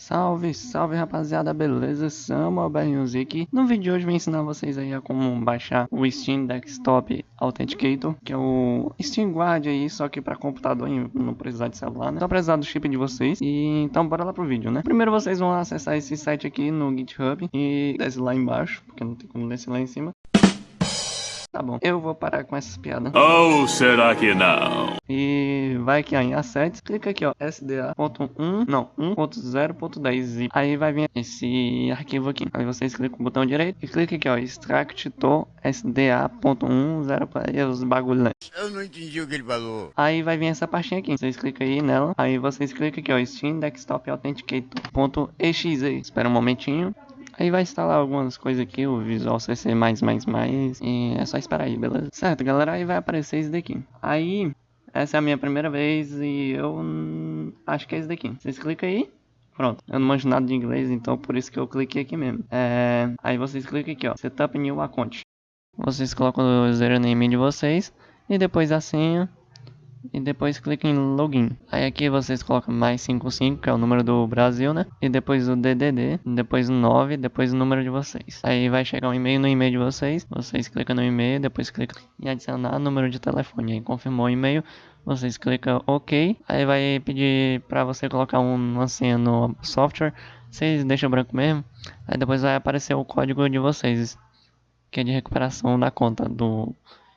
Salve, salve rapaziada, beleza? Samuel Music. No vídeo de hoje vou ensinar vocês aí a como baixar o Steam Desktop Authenticator, que é o Steam Guard aí, só que para computador não precisar de celular, né? Só precisar do chip de vocês. E então bora lá pro vídeo, né? Primeiro vocês vão acessar esse site aqui no GitHub e desce lá embaixo, porque não tem como descer lá em cima. Tá bom, eu vou parar com essas piadas. Ou será que não? E vai aqui ó, em assets, clica aqui ó, sda.1, não, 1.0.10 aí vai vir esse arquivo aqui. Aí vocês clicam no botão direito e clica aqui ó, extract to sda.10 os bagulho né? Eu não entendi o que ele falou. Aí vai vir essa pastinha aqui, vocês clicam aí nela, aí vocês clicam aqui ó, Steam Desktop Authenticator.exe. Espera um momentinho. Aí vai instalar algumas coisas aqui, o Visual CC++, e é só esperar aí, beleza? Certo, galera, aí vai aparecer isso daqui. Aí, essa é a minha primeira vez e eu acho que é isso daqui. Vocês clicam aí, Pronto, eu não manjo nada de inglês, então por isso que eu cliquei aqui mesmo. É... Aí vocês clicam aqui, ó, Setup New Account. Vocês colocam o username de vocês e depois a senha e depois clica em login. Aí aqui vocês colocam mais 55, que é o número do Brasil, né? E depois o DDD, depois o 9, depois o número de vocês. Aí vai chegar um e-mail no e-mail de vocês, vocês clicam no e-mail, depois clicam em adicionar número de telefone. Aí confirmou o e-mail, vocês clicam OK. Aí vai pedir para você colocar uma senha no software, vocês deixam branco mesmo. Aí depois vai aparecer o código de vocês, que é de recuperação da conta do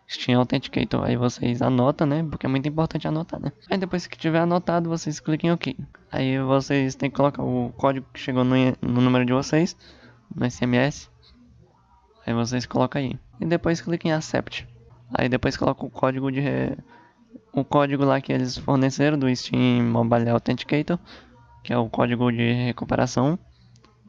Steam Authenticator. Aí vocês anotam, né? Porque é muito importante anotar, né? Aí depois que tiver anotado, vocês cliquem em OK. Aí vocês têm que colocar o código que chegou no, no número de vocês, no SMS. Aí vocês colocam aí. E depois cliquem em Accept. Aí depois coloca o código de... O código lá que eles forneceram do Steam Mobile Authenticator. Que é o código de recuperação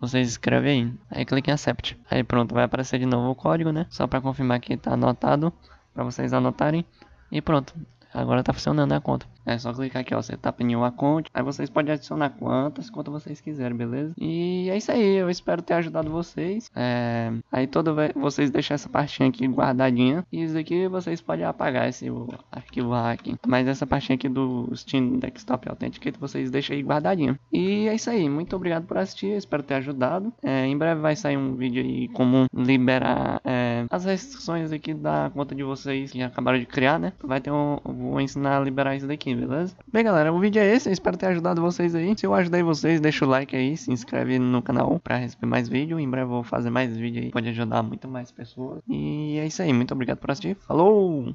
vocês escrevem aí. Aí clique em Accept. Aí pronto, vai aparecer de novo o código, né? Só para confirmar que está anotado para vocês anotarem. E pronto, agora tá funcionando a conta. É só clicar aqui, ó, Setup New Account. Aí vocês podem adicionar quantas contas vocês quiserem, beleza? E é isso aí, eu espero ter ajudado vocês. É... Aí todo vocês deixam essa partinha aqui guardadinha. E isso aqui vocês podem apagar esse arquivo aqui. Mas essa partinha aqui do Steam Desktop Authenticator vocês deixam aí guardadinha. E é isso aí, muito obrigado por assistir, espero ter ajudado. É, em breve vai sair um vídeo aí como liberar é, as restrições aqui da conta de vocês que acabaram de criar, né? Vai ter um, vou ensinar a liberar isso daqui beleza? Bem, galera, o vídeo é esse. Eu espero ter ajudado vocês aí. Se eu ajudei vocês, deixa o like aí, se inscreve no canal pra receber mais vídeo. Em breve eu vou fazer mais vídeo aí. Pode ajudar muito mais pessoas. E é isso aí. Muito obrigado por assistir. Falou!